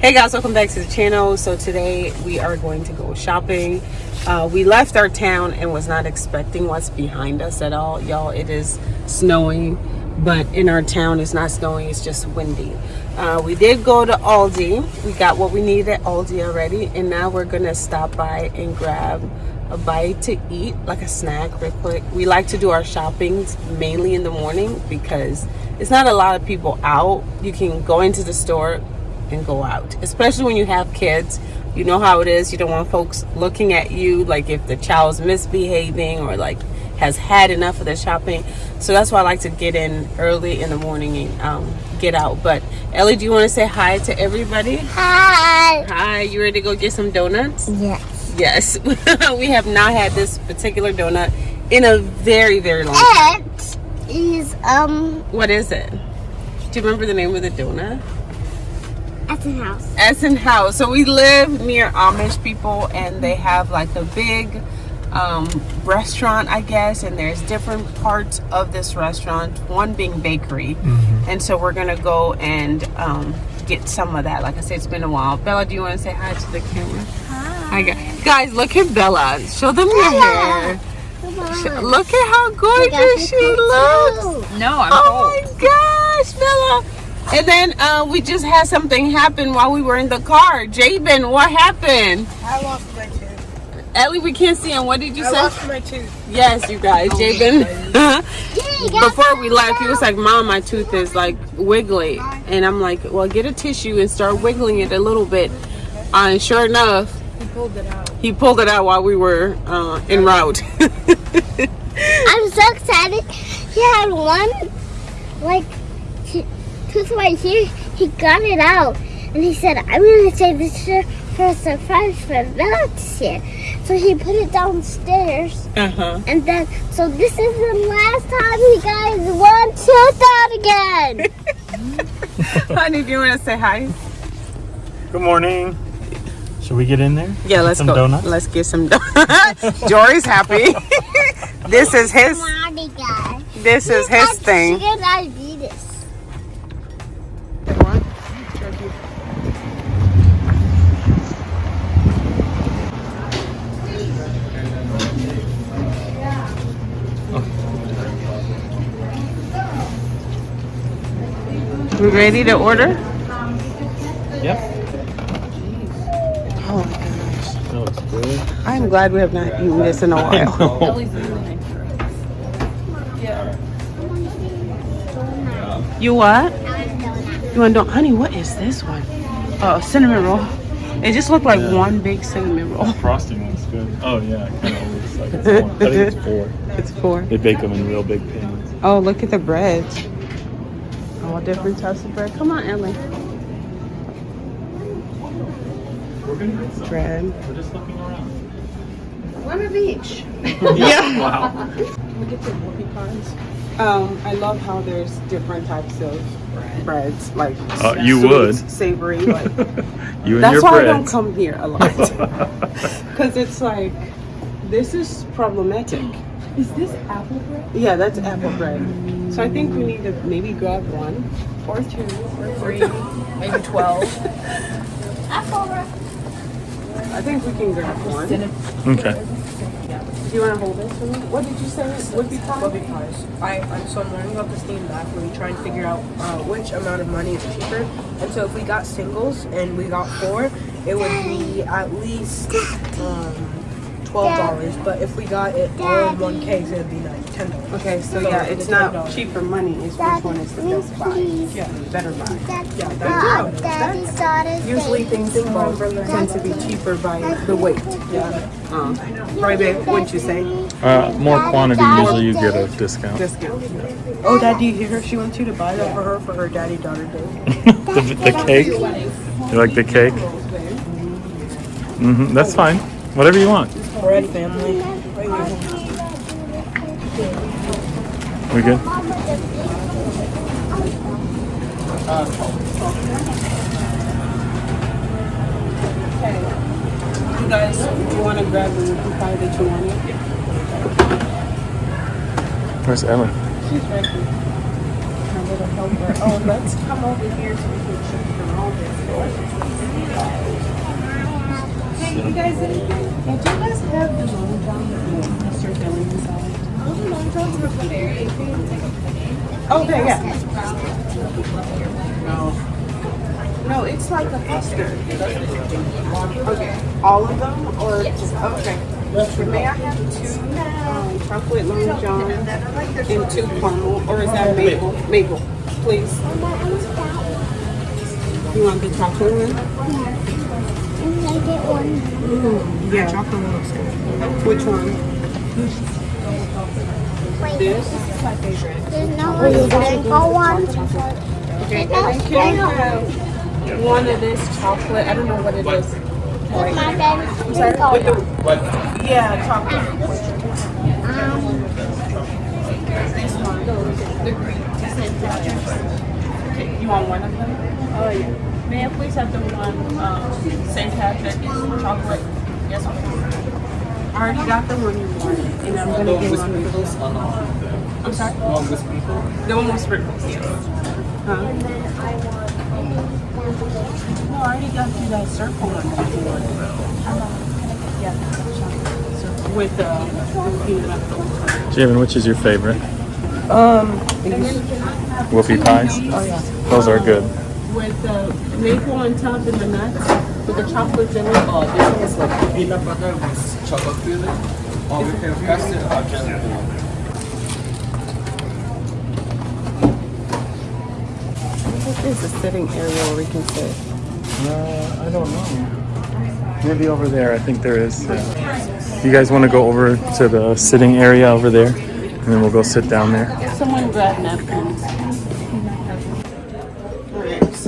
Hey guys, welcome back to the channel. So today we are going to go shopping. Uh, we left our town and was not expecting what's behind us at all. Y'all, it is snowing, but in our town it's not snowing, it's just windy. Uh, we did go to Aldi. We got what we needed at Aldi already. And now we're gonna stop by and grab a bite to eat, like a snack real quick. We like to do our shoppings mainly in the morning because it's not a lot of people out. You can go into the store, and go out especially when you have kids. You know how it is you don't want folks looking at you like if the child's misbehaving or like has had enough of the shopping. So that's why i like to get in early in the morning and um, get out. But ellie do you want to say hi to everybody? Hi. Hi you ready to go get some donuts? Yes. Yes. We have not had this particular donut in a very very long time. It is um what is it? Do you remember the name of the donut Essenhaus. Essen House. So we live near Amish people and they have like a big um, restaurant, I guess, and there's different parts of this restaurant, one being bakery. Mm -hmm. And so we're gonna go and um, get some of that. Like I said, it's been a while. Bella, do you want to say hi to the camera? Hi. hi guys, look at Bella. Show them your hair. Look at how gorgeous she looks. No, I'm Oh cold. my gosh, Bella. And then uh, we just had something happen while we were in the car. Jabin, what happened? I lost my tooth. Ellie, we can't see him. What did you I say? lost my tooth. Yes, you guys. Jabin. Before we left, he was like, Mom, my tooth is like wiggly. And I'm like, Well, get a tissue and start wiggling it a little bit. Uh, and sure enough, he pulled it out. He pulled it out while we were uh, en route. I'm so excited. He had one, like, tooth right here, he got it out. And he said, I'm going to save this for a surprise for Bella to see So he put it downstairs. Uh-huh. And then, so this is the last time you guys want tooth out again. Honey, do you want to say hi? Good morning. Should we get in there? Yeah, let's some go. Donuts? Let's get some donuts. Jory's happy. this is his. This is his thing. We ready to order? Yep. Oh my gosh. That looks good. I'm glad we have not eaten this in a while. you what? You want to honey, what is this one? Oh, cinnamon roll. It just looked like yeah. one big cinnamon roll. The frosting looks good. Oh yeah, it kind of looks like it's one. I think it's four. It's four. They bake them in real big pans. Oh, look at the bread all different types of bread. Come on, Ellie. Bread. We're just looking around. One of each. yeah. wow. We get the whoopie pies. Um, I love how there's different types of breads, like uh, you sweet, would savory. Like you and that's your why breads. I don't come here a lot because it's like this is problematic. Is this apple bread? Yeah, that's apple bread. So I think we need to maybe grab one. Or two, or three, maybe 12. I think we can grab one. Okay. Do you want to hold this for me? What did you say? Whoopie pie? Whoopie pies. I, I, so I'm learning about the steam back where we try and figure out uh, which amount of money is cheaper. And so if we got singles and we got four, it would be at least um, twelve dollars, but if we got it all in one case, it'd be like ten dollars. Okay, so, so yeah, it's not cheaper money. It's which one is the best buy. Yeah, better buy. Yeah, that's, that's usually things involved tend to be cheaper by the weight. Yeah. Um, right there, what'd you say? Uh, more quantity, usually you get a discount. Discount. Oh, Dad, do you hear her? She wants you to buy that for her for her daddy daughter day. the, the cake. You like the cake? Mm-hmm. That's fine. Whatever you want. Bread family. We good? You guys, you want to grab the pie that you wanted? Where's Ellen? She's right here. Her little helper. Oh, let's come over here so we can check the all this. You guys anything? Yeah, do you guys have the Long John with the mustard filling inside? Okay, yeah. No. No, it's like a custard. Okay, all of them or just, okay. May I have two um, chocolate long john and two caramel, or is that maple? Maple, please. You want the chocolate one? And I get one. Yeah, chocolate one looks. Which one? Wait, This? there's no one sprinkle one. Okay, and then can I have one of this chocolate? I don't know what it is. With my dad's sprinkle With the, one. yeah, chocolate. Um, This one. The green. Okay, you want one of them? Oh, yeah. May I please have the one, um, St. Patrick's chocolate? Yes, ma'am. I already got the one you wanted, and I'm gonna get one of those. I'm sorry? The one with sprinkles? The one with sprinkles, yes. Huh? No, I already got you that circle one before. Yeah, chocolate circle with, uh, the peanut butter. Javen, which is your favorite? Um, Whoopie pies? oh yeah. Those are good. With the maple on top and the nuts, with the chocolate filling. Oh, this one is like peanut butter with chocolate filling. Or we can press it or just There's a sitting area where we can sit. Uh, I don't know. Maybe over there. I think there is. Yeah. You guys want to go over to the sitting area over there, and then we'll go sit down there. Someone grab napkins.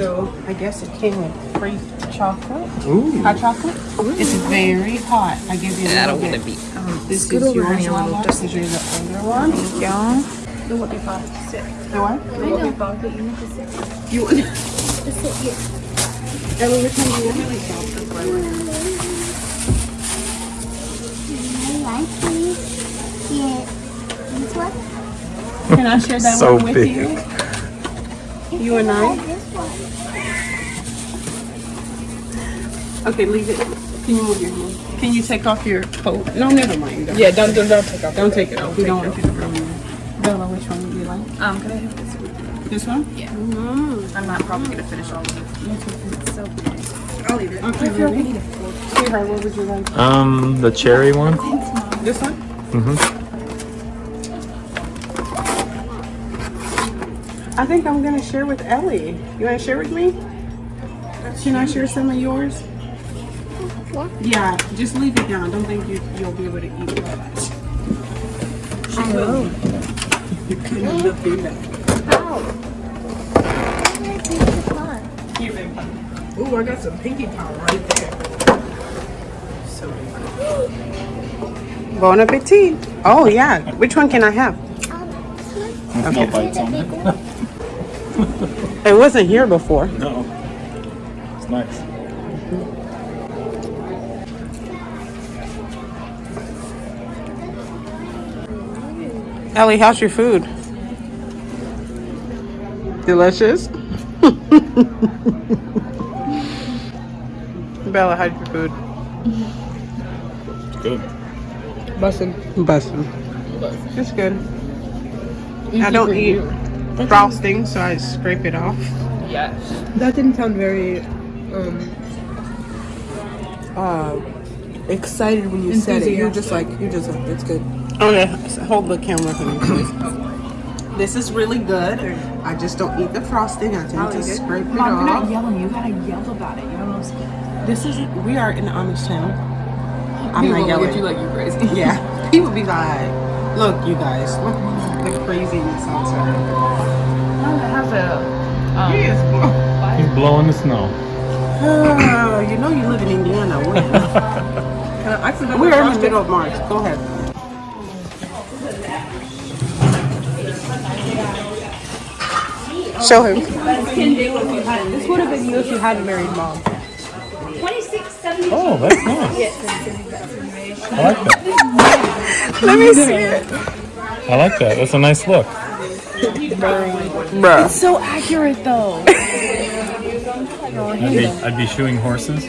Alright, so I guess it came with free chocolate. Ooh. Hot chocolate? It's very hot. I give you a little bit. be. Um, this Scoot is over, yours, honey, Lala. just- This is the older one. Thank y'all. The what they call it? Sit. The what? The what they call it? You need to sit. You want to sit here. Ellie, which one do you want? I like these. Yeah. This one? Can I share that So one with big. you? You and I? This one. Okay, leave it. Can you move your hand? Can you take off your coat? No, never mind. Don't, Yeah, don't, don't, don't take off. don't take it off. We don't want you to ruin it. Bella, which one would you like? Um, can I have this one? This one? Yeah. I'm not probably gonna finish all of it. It's so big. I'll leave it. Okay, ready? Sweetheart, what would you like? Um, the cherry one. This one? Mm-hmm. I think I'm gonna share with Ellie. You wanna share with me? Can I share some of yours? What? Yeah, just leave it down. Don't think you, you'll be able to eat it. She will. You couldn't look in that. Oh. I'm gonna take the car. Here, baby. Ooh, I got some pinky power right there. So Bon appetit. Oh, yeah. Which one can I have? Um, this no bites on it. One. It wasn't here before. No. It's nice. Ellie, how's your food? Delicious. Bella, how's your food? It's good. bussin'. Bussin'. It's good. I don't eat frosting, so I scrape it off. Yes. That didn't sound very um uh excited when you said it. You're just like you're just like it's good. Okay, so hold the camera for me, please. This is really good. I just don't eat the frosting. I tend to scrape it off. Mom, you're not yelling. You gotta yell about it. You know what I'm saying? This is we are in Amish town. I'm not yelling. you like you crazy. yeah, people be like, "Look, you guys, look the craziness outside." have a um, He is He's blowing the snow. Oh, you know you live in Indiana. When? We're in the middle of March. Go ahead. Show him. This would have been you if you had a married mom. Oh, that's nice. I like that. Let me see it. I like that. That's a nice look. Bruh. So accurate though. I'd be, I'd be shoeing horses.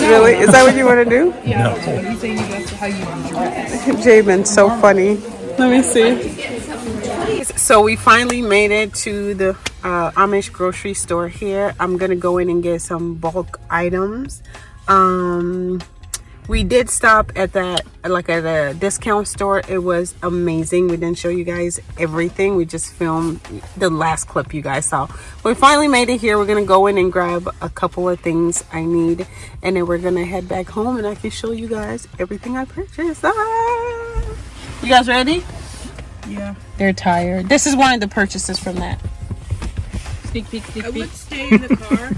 Really? Is that what you want to do? Yeah. He's saying that's how you dress. Jabin, so funny. Let me see. So we finally made it to the uh, Amish grocery store here. I'm gonna go in and get some bulk items. Um, we did stop at that like at a discount store. It was amazing. We didn't show you guys everything. We just filmed the last clip you guys saw. We finally made it here. We're gonna go in and grab a couple of things I need, and then we're gonna head back home, and I can show you guys everything I purchased. Ah! You guys ready? Yeah. They're tired. This is one of the purchases from that. Speak, speak, speak, I would stay in the car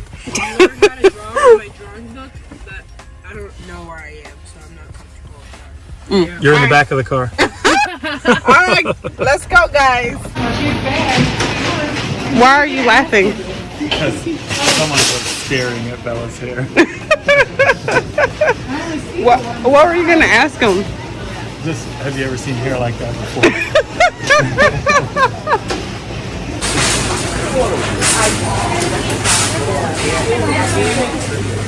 with that. You're in the back of the car. All right, let's go, guys. Why are you laughing? Because someone was staring at Bella's hair. What What were you gonna ask him? Just have you ever seen hair like that before?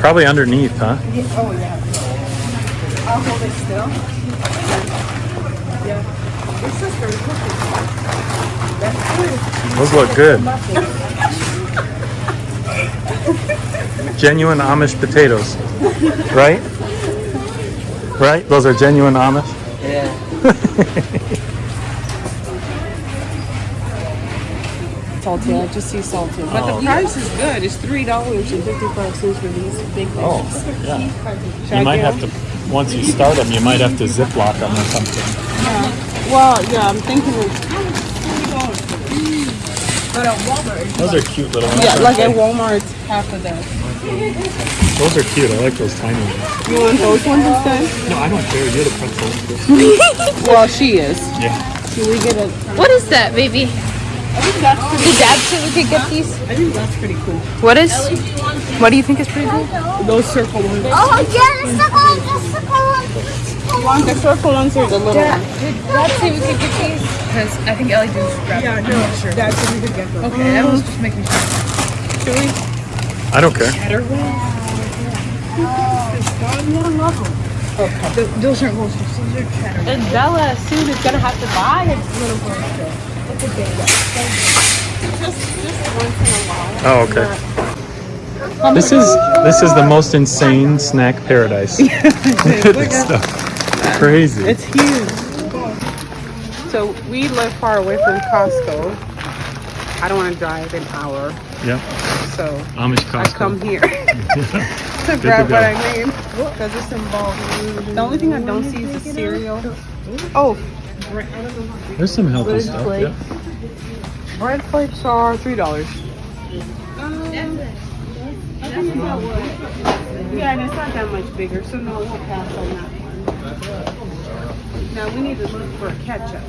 Probably underneath, huh? Oh yeah. I'll hold it still. Yeah. It's just very cookies. Those look good. genuine Amish potatoes, right? Right? Those are genuine Amish. Salted. I just see salted. But the oh. price is good. It's three dollars and fifty five cents for these big oh, things. Oh, yeah. Should I You might have them? to, once you start them, you might have to ziplock them or something. Yeah. Well, yeah, I'm thinking of But at Walmart, Those are cute little ones. yeah, like at Walmart, half of that. Those are cute. I like those tiny ones. You want those ones instead? No, I don't care. You're the pretzel. Well, she is. Yeah. Should we get a? What is that, baby? Did Dad say we could get these? I think that's pretty cool. What is? What do you think is pretty cool? Those circle ones. Oh, yeah, the second one, the second one. You want the circle ones or the little ones? Did Dad say we could get these? Because I think Ellie just grabbed yeah, no, sure. That's what we could get them. Okay, I was just making sure. Should we? I don't care. Th- those aren't most those are cheddar. And Bella soon is gonna have to buy a little poster. Oh, okay. This is this is the most insane snack paradise. Look at this stuff. Crazy. It's huge. So we live far away from Costco. I don't want to drive an hour, Yeah. so Amish I Costco. come here to to grab go. what I need because it's involved. The only thing I don't see is the cereal. Oh, There's some healthy stuff. Yeah. bread flakes are three dollars. Yeah, and it's not that much bigger, so no, we'll pass on that one. Now we need to look for ketchup.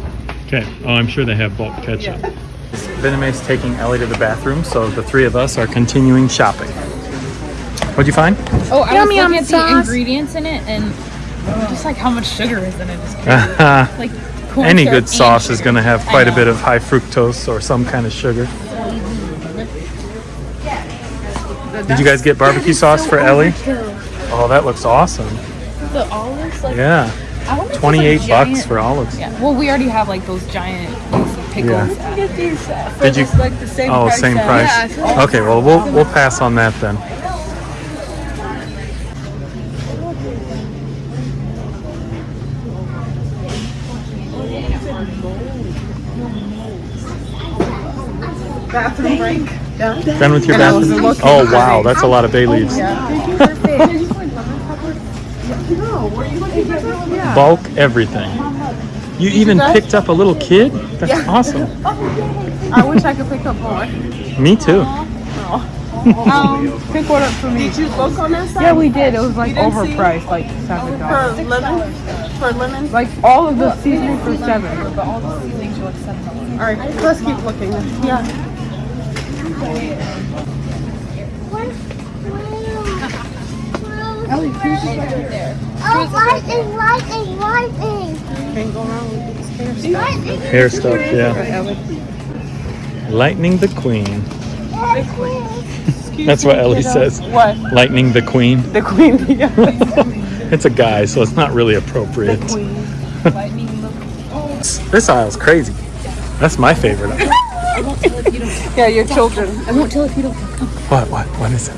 Okay. Oh, I'm sure they have bulk ketchup. Viname is taking Ellie to the bathroom, so the three of us are continuing shopping. What'd you find? Oh, I Yum, was yum looking at the ingredients in it and just like how much sugar is in it. Is crazy. like corn Any good sauce is going to have quite a bit of high fructose or some kind of sugar. Did you guys get barbecue sauce for Ellie? Oh, that looks awesome. The olives, like Yeah. I wonder if it's, like, 28 bucks giant- for olives. Yeah. Well, we already have like those giant pickles. Yeah. at- uh, Did you? like the same Oh, price same price. Yeah, like- Okay, well we'll we'll pass on that then. Bathroom break. Done with your And bathroom? Oh wow, that's a lot of bay leaves. Bulk everything. You even picked up a little kid? That's awesome. I wish I could pick up more. Me too. Um, Pick one up for me. did you look on that side? Yeah, we did. It was like You didn't see? overpriced, like seven dollars. For lemon? For lemon? Like all of the seasoning for seven. All right, let's keep looking. Yeah. Oh, lightning, lightning, lightning. Can't go wrong with these hair Lightning. Hair stuff, yeah. Lightning the Queen. That's what Ellie says. What? Lightning the Queen. The queen. Yeah. It's a guy, so it's not really appropriate. This aisle's crazy. That's my favorite. Aisle. yeah, your don't children. Come. I won't tell if you don't come. come. What? What? What is it?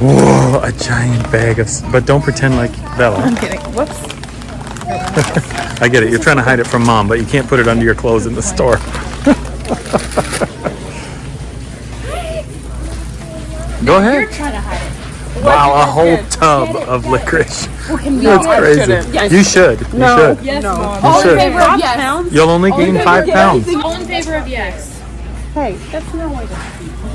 Whoa, a giant bag of. But don't pretend like Bella. I'm kidding. Whoops. I get it. You're trying to hide it from mom, but you can't put it under your clothes in the store. Go ahead. Wow, a whole tub of licorice. That's crazy. shouldn't. You should. You No. should. Yes, No. Mom. You All in favor of yes. You'll only gain five pounds. All in favor of yes. Hey, that's not what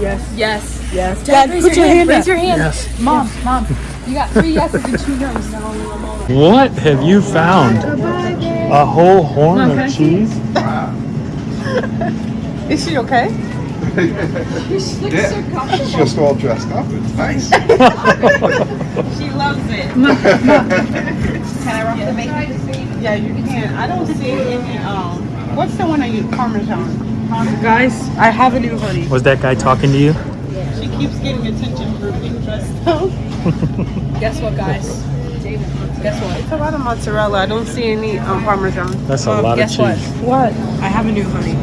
Yes. Yes. Yes. Dad, put raise your hand Raise up. your hand. Yes. Mom, mom. You got three yeses and two no's. What have you found? A whole horn of cheese? Is she okay? She's just all dressed up. It's nice. She loves it. Yeah, you can. I don't see any. Um, what's the one I use? Parmesan. Guys, I have a new hoodie. Was that guy talking to you? She keeps getting attention for being dressed up. Guess what, guys? Guess what? It's a lot of mozzarella. I don't see any um, Parmesan. That's a Mom, lot of guess what? cheese. What? I have a new honey.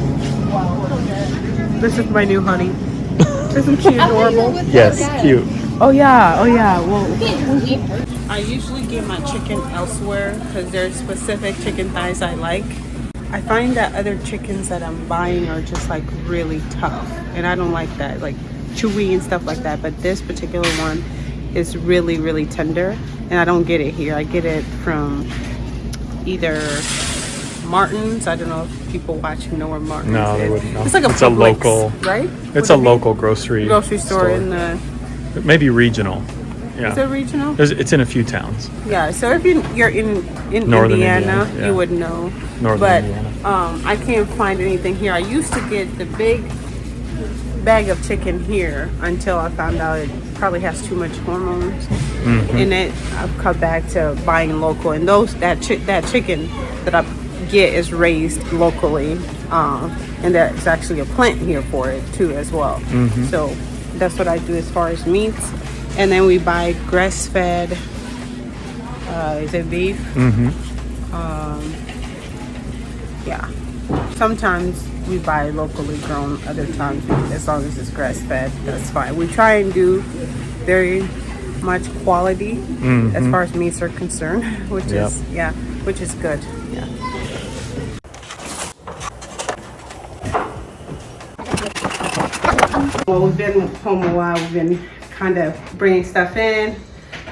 This is my new honey. Isn't she adorable? Yes, cute. Oh yeah. Oh yeah. Well, I usually get my chicken elsewhere because there's specific chicken thighs I like. I find that other chickens that I'm buying are just like really tough, and I don't like that, like chewy and stuff like that. But this particular one is really, really tender, and I don't get it here. I get it from either Martin's. I don't know if people watching know where Martin's No, they is. wouldn't know. It's like a It's a local- right? It's Would a it local grocery grocery store, in the. maybe regional. Is Yeah, it regional? There's, it's in a few towns. Yeah, so if you, you're in in Northern Indiana, Indiana, yeah. you would know. Northern but Indiana. um, I can't find anything here. I used to get the big bag of chicken here until I found out it probably has too much hormones Mm-hmm. in it. I've cut back to buying local, and those that chi- that chicken that I get is raised locally, um, and there's actually a plant here for it too as well. Mm-hmm. So that's what I do as far as meats, and then we buy grass fed. Uh, is it beef? Mm-hmm. Yeah. Sometimes we buy locally grown, other times as long as it's grass fed, that's fine. We try and do very much quality as far as meats are concerned, which Yep. is yeah, which is good. Yeah. Well, we've been home a while. We've been kind of bringing stuff in.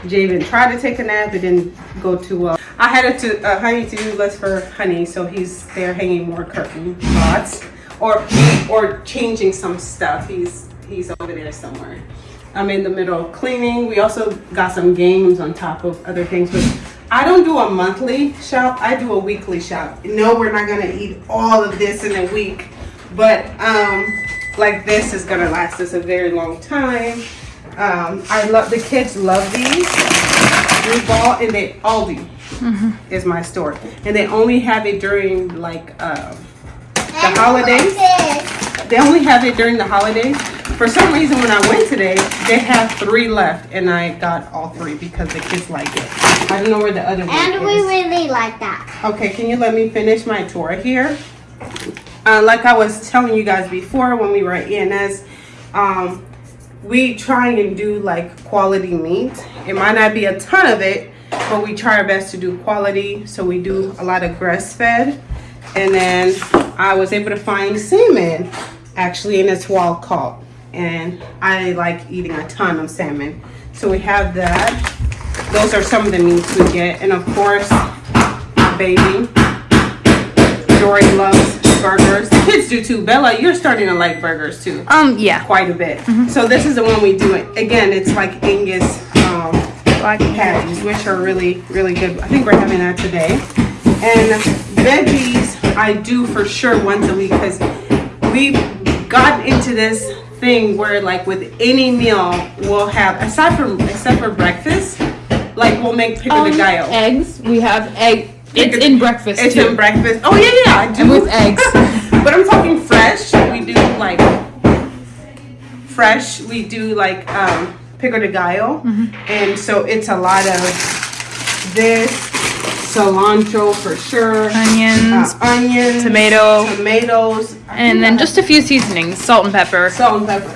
Javen tried to take a nap. It didn't go too well. I had a to, uh, honey to-do list for honey, so he's there hanging more curtain rods or or changing some stuff. He's he's over there somewhere. I'm in the middle of cleaning. We also got some games on top of other things, but I don't do a monthly shop. I do a weekly shop. No, we're not gonna eat all of this in a week, but um, like this is gonna last us a very long time. Um, I love the kids love these. We bought and they Aldi is my store, and they only have it during like um, the holidays. They only have it during the holidays. For some reason, when I went today, they have three left, and I got all three because the kids like it. I don't know where the other one is. And we really like that. Okay, can you let me finish my tour here? Uh, like I was telling you guys before when we were at E&S, um, we try and do like quality meat. It might not be a ton of it, but we try our best to do quality. So we do a lot of grass fed. And then I was able to find salmon actually, in it's wild caught. And I like eating a ton of salmon. So we have that. Those are some of the meats we get. And of course, baby. Jory loves burgers. The kids do too. Bella, you're starting to like burgers too. Um, yeah. Quite a bit. So this is the one we do. It. Again, it's like Angus um, patties, which are really, really good. I think we're having that today. And veggies, I do for sure once a week because we've gotten into this thing where like with any meal we'll have aside from except for breakfast, like we'll make pico de gallo. Eggs. We have egg. It's in breakfast It's too. in breakfast. Oh yeah, yeah, I do. And with eggs. but I'm talking fresh. We do like fresh. We do like um, pico de gallo, Mm-hmm. and so it's a lot of this cilantro for sure, Onions. uh, onions, tomato. tomatoes, and then just a few seasonings. Salt and pepper. salt and pepper.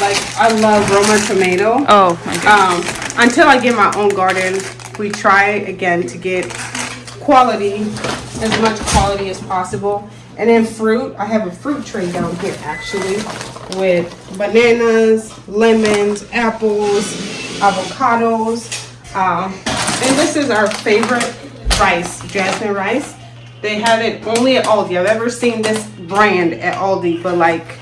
Like I love Roma tomato. Oh my god. Um, until I get my own garden, we try again to get quality, as much quality as possible. And then fruit, I have a fruit tray down here actually with bananas, lemons, apples, avocados. Um, and this is our favorite rice, jasmine rice. They have it only at Aldi. I've ever seen this brand at Aldi, but like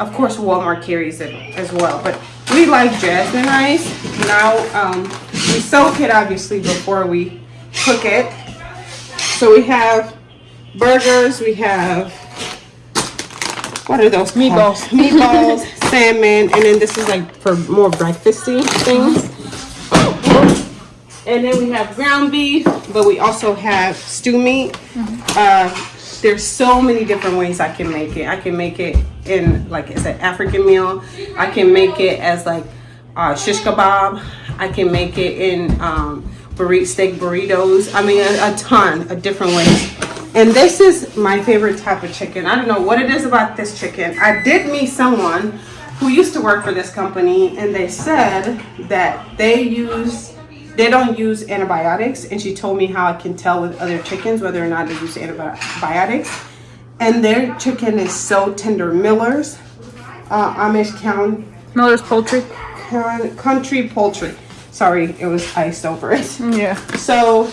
of course Walmart carries it as well but we like jasmine rice now um, we soak it obviously before we cook it so we have burgers we have what are those Meatballs. meatballs salmon and then this is like for more breakfasty things and then we have ground beef but we also have stew meat uh, there's so many different ways I can make it. I can make it in like it's an African meal. I can make it as like uh, shish kebab. I can make it in um, burrito steak burritos. I mean a, a ton of different ways. And this is my favorite type of chicken. I don't know what it is about this chicken. I did meet someone who used to work for this company and they said that they use they don't use antibiotics and she told me how I can tell with other chickens whether or not they use antibiotics and their chicken is so tender Miller's uh, Amish County Miller's poultry. country poultry sorry it was iced over it. Yeah. so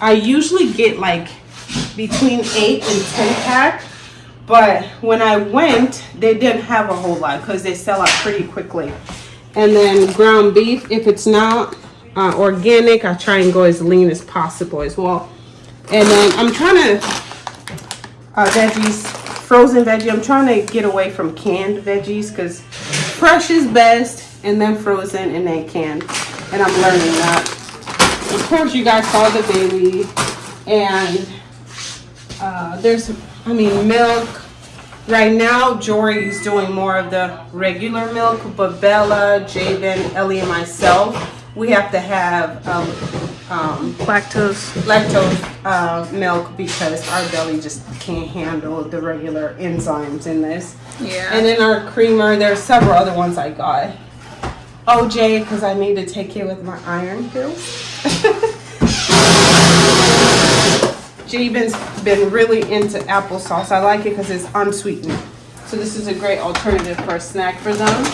I usually get like between 8 and 10 pack but when I went they didn't have a whole lot because they sell out pretty quickly. And then ground beef if it's not uh, organic I try and go as lean as possible as well. And then I'm trying to uh, veggies frozen veggie. I'm trying to get away from canned veggies because fresh is best and then frozen and then canned and I'm learning that of course you guys saw the baby and uh, there's I mean milk right now Jory is doing more of the regular milk but Bella Jabin Ellie and myself we have to have um, um, Lactose. lactose uh, milk because our belly just can't handle the regular enzymes in this Yeah. and then our creamer there's several other ones I got OJ because I need to take it with my iron pills Jabin's been really into applesauce. I like it because it's unsweetened. So this is a great alternative for a snack for them.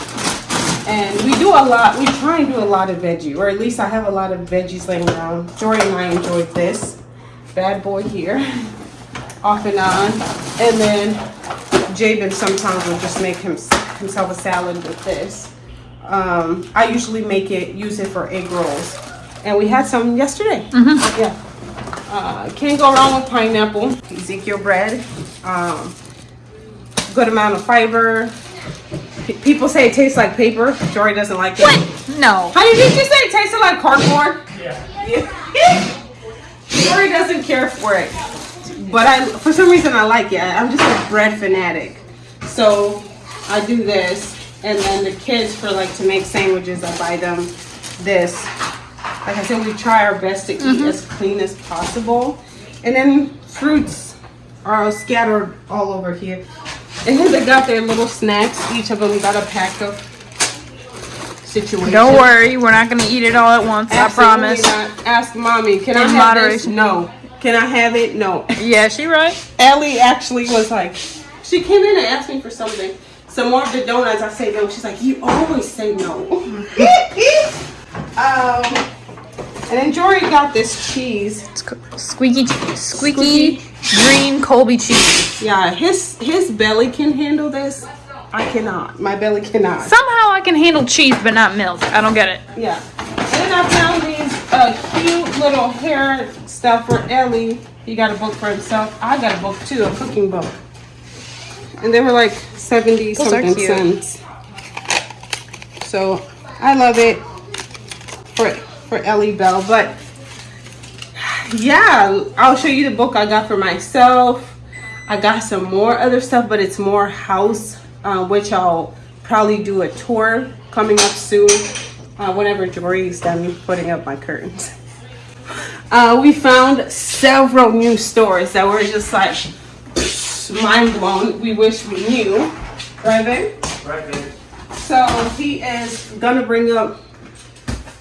And we do a lot, we try and do a lot of veggie, or at least I have a lot of veggies laying around. Jory and I enjoyed this bad boy here, off and on. And then Jabin sometimes will just make him, himself a salad with this. Um, I usually make it, use it for egg rolls. And we had some yesterday. Yeah. Uh, can't go wrong with pineapple. Ezekiel bread. Um, good amount of fiber. P- people say it tastes like paper. Jory doesn't like it. What? No. How did you say it tasted like cardboard? Yeah. Jory doesn't care for it. But I, for some reason, I like it. I'm just a bread fanatic. So I do this. And then the kids, for like to make sandwiches, I buy them this. Like I said, we try our best to eat mm-hmm. as clean as possible. And then fruits are scattered all over here. And then they got their little snacks. Each of them got a pack of situation. Don't worry, we're not gonna eat it all at once. I promise. not. Ask mommy, can I In have this? moderation. No. Can I have it? No. Yeah, she right. Ellie actually was like, she came in and asked me for something. Some more of the donuts. I say no. She's like, you always say no. Um, and then Jory got this cheese. Squeaky, squeaky green Colby cheese. Yeah, his his belly can handle this. I cannot. My belly cannot. Somehow I can handle cheese, but not milk. I don't get it. Yeah. And then I found these uh, cute little hair stuff for Ellie. He got a book for himself. I got a book too, a cooking book. And they were like 70 Those something cents. So I love it for for Ellie Bell. But yeah, I'll show you the book I got for myself. I got some more other stuff, but it's more house, uh, which I'll probably do a tour coming up soon uh, whenever Jory's done putting up my curtains. Uh, we found several new stores that were just like mind blown. We wish we knew, right, babe? Right, babe. So he is gonna bring up,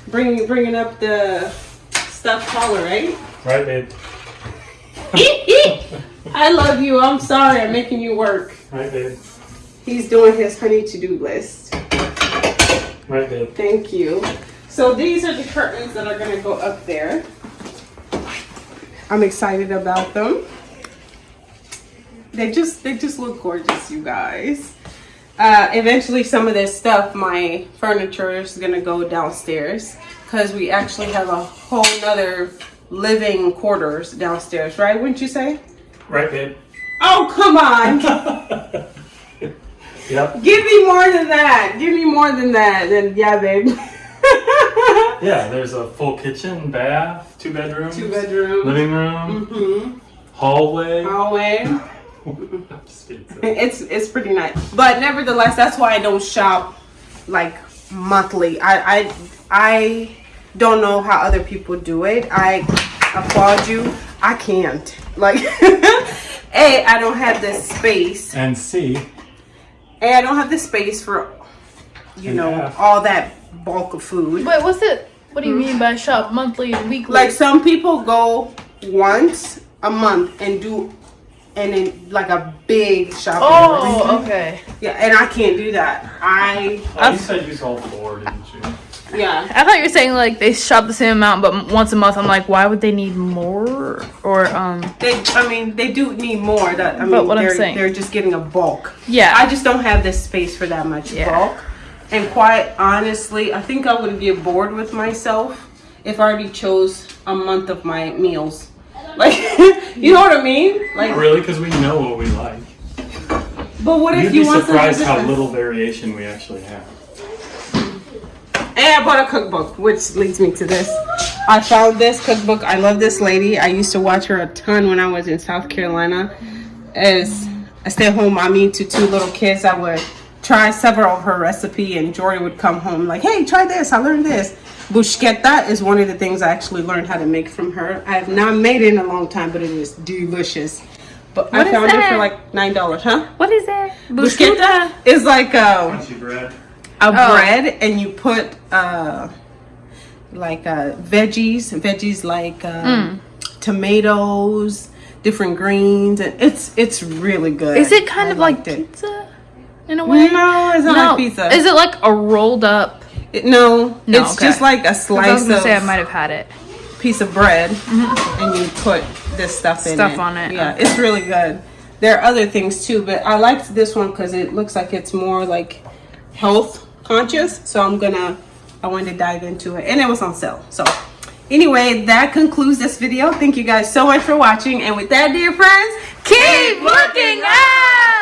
bring bringing up the stuffed collar, right? Right, babe. I love you. I'm sorry. I'm making you work. Right, babe. He's doing his honey to-do list. Right, babe. Thank you. So these are the curtains that are gonna go up there. I'm excited about them. They just they just look gorgeous, you guys. Uh, eventually, some of this stuff, my furniture is gonna go downstairs because we actually have a whole nother living quarters downstairs, right? Wouldn't you say? Right, babe. Oh, come on. Yep. Give me more than that. Give me more than that. Then yeah, babe. Yeah, there's a full kitchen, bath, two bedrooms, Two bedroom. living room, hmm hallway. Hallway. Just kidding. It's it's pretty nice. But nevertheless, that's why I don't shop like monthly. I I I don't know how other people do it. I applaud you. I can't. Like A, I don't have the space. And C, A, I don't have the space for you know Yeah. all that bulk of food. Wait, what's it? What do you hmm? mean by shop? Monthly, and weekly? Like some people go once a month and do and then like a big shopping. list. oh, okay. Yeah, and I can't do that. I oh, you said you sold four, didn't you? yeah. I thought you were saying like they shop the same amount, but once a month. I'm like, why would they need more? Or um, They I mean they do need more. That I mean But what I'm saying- they're just getting a bulk. yeah. I just don't have the space for that much Yeah. bulk. And quite honestly, I think I would get bored with myself if I already chose a month of my meals. Like, you know what I mean? Like, Really? Because we know what we like. but what if You'd you be want something surprised how different? little variation we actually have. And I bought a cookbook, which leads me to this. I found this cookbook. I love this lady. I used to watch her a ton when I was in South Carolina. As a stay-at-home mommy to two little kids, I would try several of her recipe, and Jory would come home like, "Hey, try this. I learned this." Bruschetta is one of the things I actually learned how to make from her. I have not made it in a long time, but it is delicious. But What I is found it for like nine dollars, huh? what is that? Bruschetta is like um Crunchy bread. a Oh. bread and you put uh like uh veggies veggies like uh, Mm. tomatoes different greens and it's it's really good Is it kind I of like liked it. pizza in a way? no it's not like pizza Is it like a rolled up? It- no, No, it's okay. just like a 'Cause I was slice gonna of say I might have had it. piece of bread mm-hmm. and you put this stuff in Stuff it. on it, yeah okay. it's really good there are other things too but i liked this one because it looks like it's more like health conscious so i'm gonna i wanted to dive into it and it was on sale so anyway that concludes this video thank you guys so much for watching and with that dear friends keep looking up